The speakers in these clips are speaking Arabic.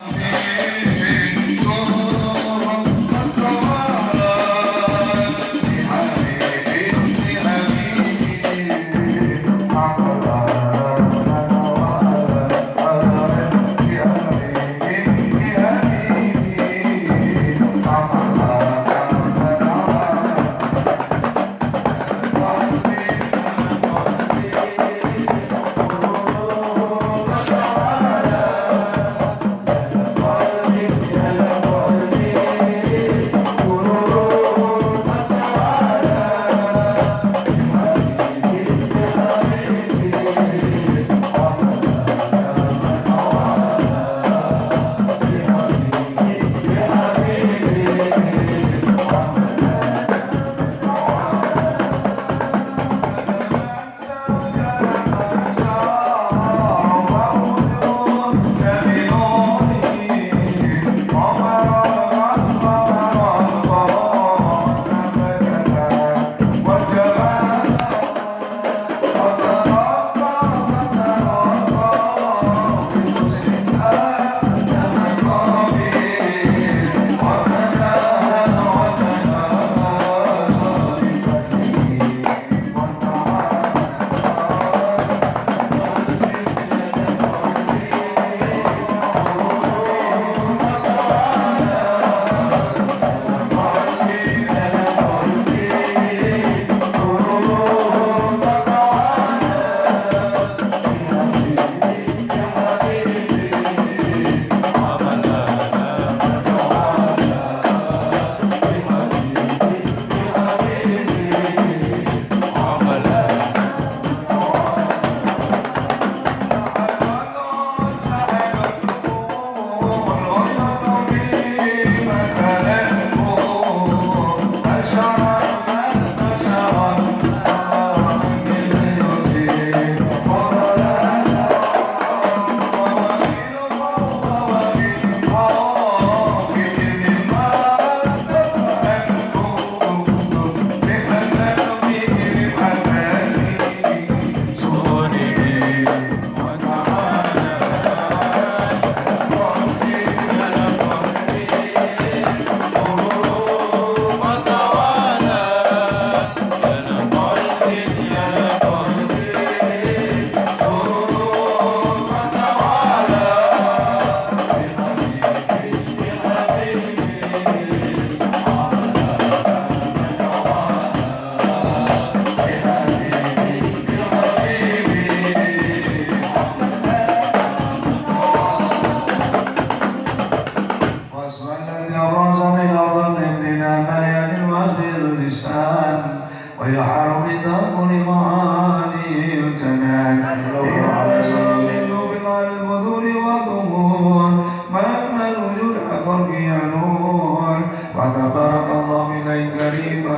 Yeah.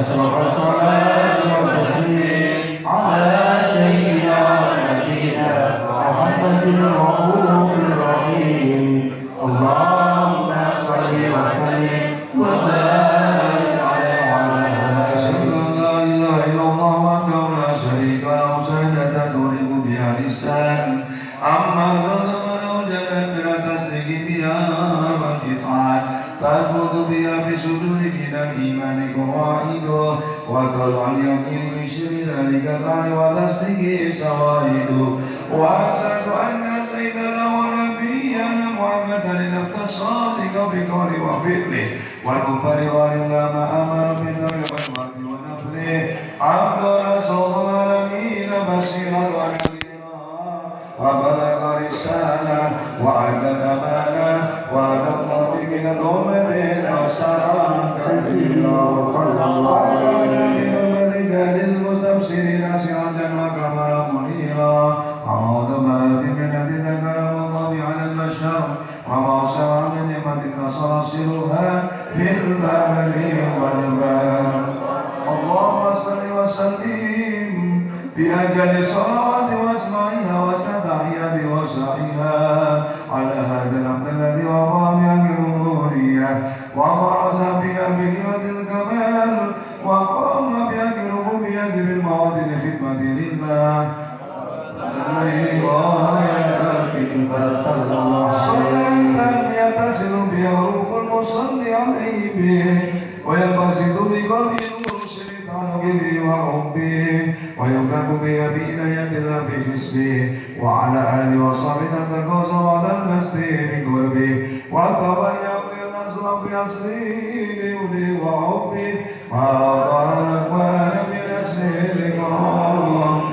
national ونسله سوائد وأشهد أن سيدنا ونبينا محمدا صادق بقول وفعله. والكفر وإلا ما أمر بالله والمرد ونفله عبد رسول العالمين بشيرا ونذيرا. وبلغ رسالة وعد الأمانة. الله من الأمر وسرا كثيرا وعلى آله ومن رجال المستبصرين سراجا الشر ومصان نعمتك سلاسلها في البر والبر اللهم صل وسلم بأجل صلوات واسمعها وتبعها بوسعها. على به وينبسط بقلبه نور الشيطان به وربه ويملك بإناية الله بحسبه وعلى آله وصحبه تقاسم على المسجد بقربه وتبين بالنصر في أصله لولي وحبه وأعطى الأكوان من أسره الكرام وسلم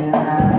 Yeah.